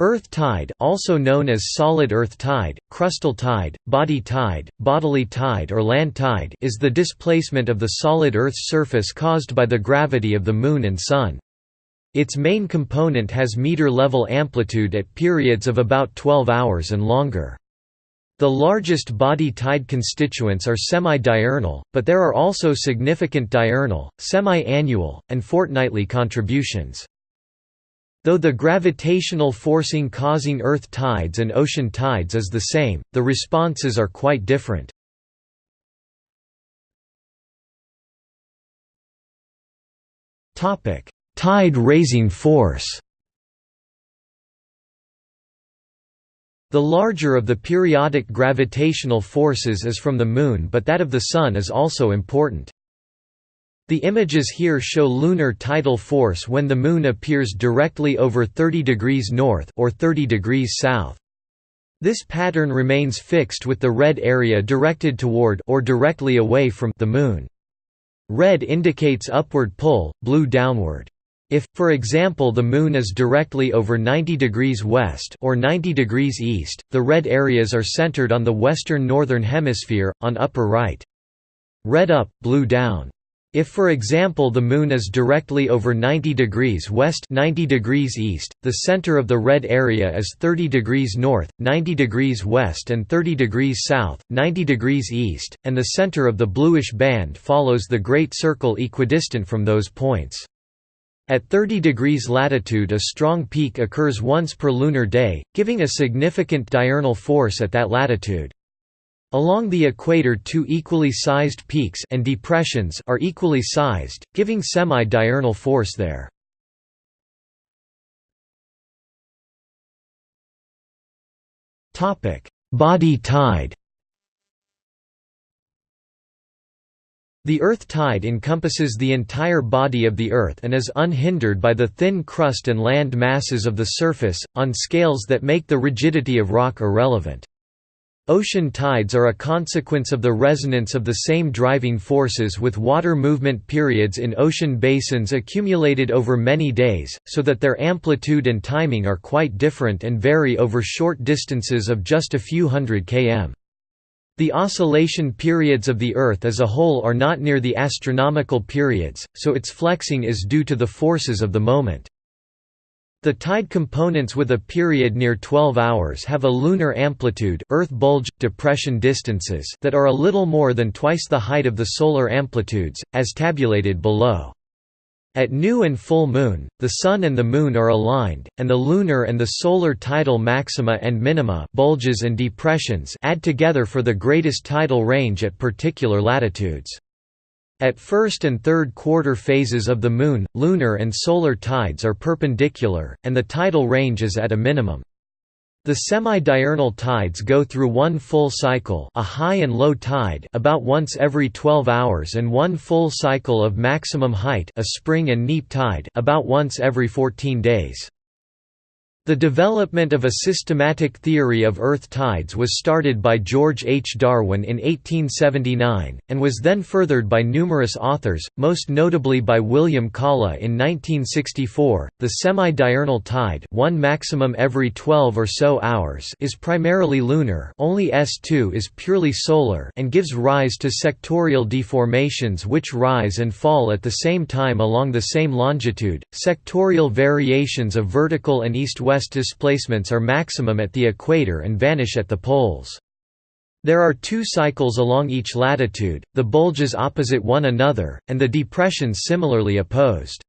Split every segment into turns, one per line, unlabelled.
Earth tide also known as solid earth tide, crustal tide, body tide, bodily tide or land tide is the displacement of the solid Earth's surface caused by the gravity of the Moon and Sun. Its main component has meter-level amplitude at periods of about 12 hours and longer. The largest body tide constituents are semi-diurnal, but there are also significant diurnal, semi-annual, and fortnightly contributions. Though the gravitational forcing causing Earth tides and ocean tides is the same, the responses are quite different. Tide raising force The larger of the periodic gravitational forces is from the Moon but that of the Sun is also important. The images here show lunar tidal force when the Moon appears directly over 30 degrees north or 30 degrees south. This pattern remains fixed with the red area directed toward or directly away from the Moon. Red indicates upward pull, blue downward. If, for example the Moon is directly over 90 degrees west or 90 degrees east, the red areas are centered on the western northern hemisphere, on upper right. Red up, blue down. If for example the Moon is directly over 90 degrees west 90 degrees east, the center of the red area is 30 degrees north, 90 degrees west and 30 degrees south, 90 degrees east, and the center of the bluish band follows the Great Circle equidistant from those points. At 30 degrees latitude a strong peak occurs once per lunar day, giving a significant diurnal force at that latitude. Along the equator two equally sized peaks and depressions are equally sized, giving semi-diurnal force there. Body tide The Earth tide encompasses the entire body of the Earth and is unhindered by the thin crust and land masses of the surface, on scales that make the rigidity of rock irrelevant. Ocean tides are a consequence of the resonance of the same driving forces with water movement periods in ocean basins accumulated over many days, so that their amplitude and timing are quite different and vary over short distances of just a few hundred km. The oscillation periods of the Earth as a whole are not near the astronomical periods, so its flexing is due to the forces of the moment. The tide components with a period near 12 hours have a lunar amplitude Earth bulge, depression distances that are a little more than twice the height of the solar amplitudes, as tabulated below. At new and full moon, the Sun and the Moon are aligned, and the lunar and the solar tidal maxima and minima bulges and depressions add together for the greatest tidal range at particular latitudes. At first and third quarter phases of the Moon, lunar and solar tides are perpendicular, and the tidal range is at a minimum. The semi-diurnal tides go through one full cycle a high and low tide about once every 12 hours and one full cycle of maximum height a spring and neap tide about once every 14 days. The development of a systematic theory of Earth tides was started by George H. Darwin in 1879, and was then furthered by numerous authors, most notably by William Kaula in 1964. The semi-diurnal tide, one maximum every 12 or so hours, is primarily lunar. Only S2 is purely solar and gives rise to sectorial deformations which rise and fall at the same time along the same longitude. Sectorial variations of vertical and east-west west displacements are maximum at the equator and vanish at the poles. There are two cycles along each latitude, the bulges opposite one another, and the depressions similarly opposed.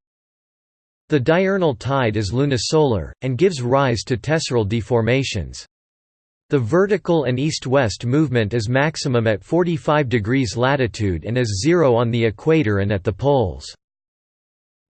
The diurnal tide is lunisolar, and gives rise to tesseral deformations. The vertical and east-west movement is maximum at 45 degrees latitude and is zero on the equator and at the poles.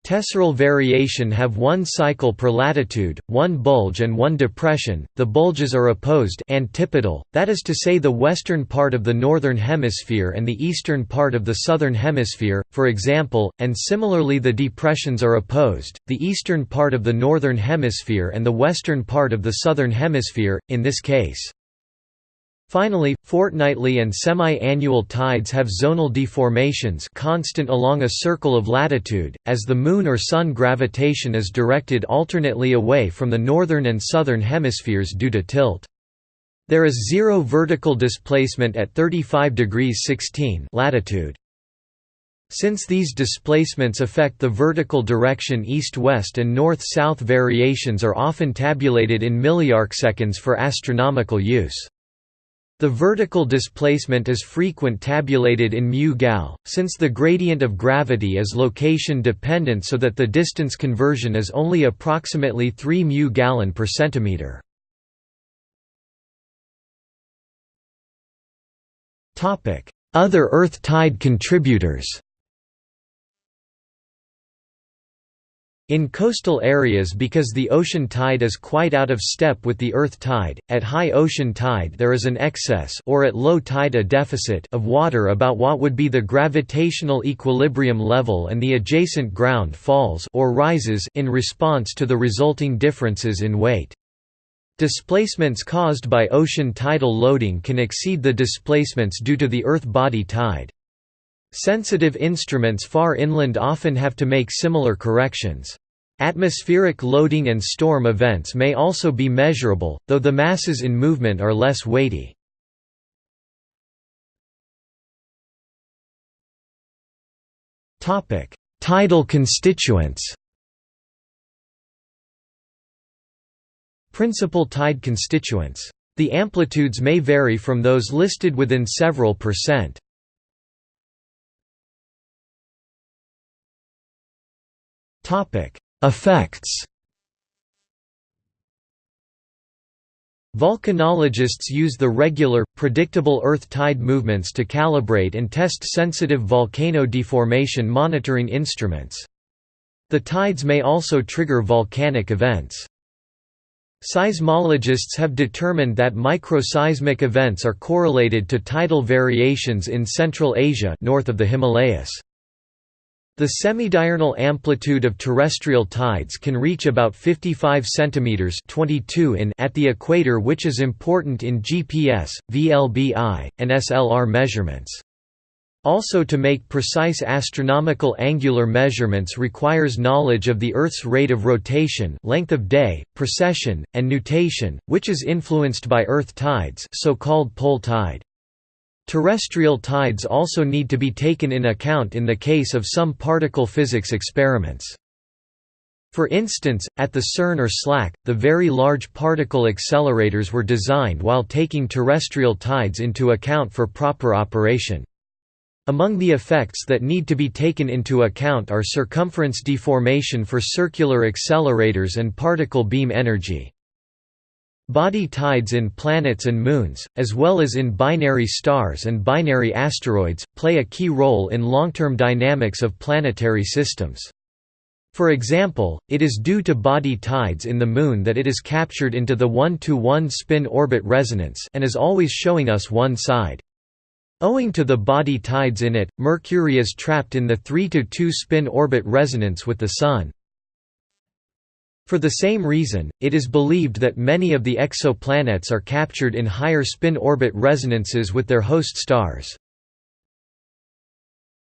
Tesseral variation have one cycle per latitude, one bulge and one depression. The bulges are opposed antipodal, that is to say the western part of the northern hemisphere and the eastern part of the southern hemisphere, for example, and similarly the depressions are opposed, the eastern part of the northern hemisphere and the western part of the southern hemisphere, in this case. Finally, fortnightly and semi-annual tides have zonal deformations constant along a circle of latitude, as the Moon or Sun gravitation is directed alternately away from the northern and southern hemispheres due to tilt. There is zero vertical displacement at 35 degrees 16 latitude. Since these displacements affect the vertical direction east-west and north-south variations are often tabulated in milliarcseconds for astronomical use. The vertical displacement is frequent tabulated in mu gal, since the gradient of gravity is location dependent so that the distance conversion is only approximately 3 mu gallon per centimeter. Other Earth tide contributors In coastal areas because the ocean tide is quite out of step with the earth tide, at high ocean tide there is an excess or at low tide a deficit of water about what would be the gravitational equilibrium level and the adjacent ground falls or rises in response to the resulting differences in weight. Displacements caused by ocean tidal loading can exceed the displacements due to the earth body tide. Sensitive instruments far inland often have to make similar corrections. Atmospheric loading and storm events may also be measurable, though the masses in movement are less weighty. Tidal constituents Principal tide constituents. The amplitudes may vary from those listed within several percent. Topic: Effects. Volcanologists use the regular, predictable Earth tide movements to calibrate and test sensitive volcano deformation monitoring instruments. The tides may also trigger volcanic events. Seismologists have determined that microseismic events are correlated to tidal variations in Central Asia north of the Himalayas. The semidiurnal amplitude of terrestrial tides can reach about 55 cm 22 in at the equator which is important in GPS, VLBI, and SLR measurements. Also to make precise astronomical angular measurements requires knowledge of the Earth's rate of rotation length of day, precession, and nutation, which is influenced by Earth tides so-called pole tide. Terrestrial tides also need to be taken in account in the case of some particle physics experiments. For instance, at the CERN or SLAC, the Very Large Particle Accelerators were designed while taking terrestrial tides into account for proper operation. Among the effects that need to be taken into account are circumference deformation for circular accelerators and particle beam energy. Body tides in planets and moons, as well as in binary stars and binary asteroids, play a key role in long-term dynamics of planetary systems. For example, it is due to body tides in the Moon that it is captured into the 1–to-1 spin-orbit resonance and is always showing us one side. Owing to the body tides in it, Mercury is trapped in the three-to-two spin-orbit resonance with the Sun. For the same reason, it is believed that many of the exoplanets are captured in higher spin-orbit resonances with their host stars.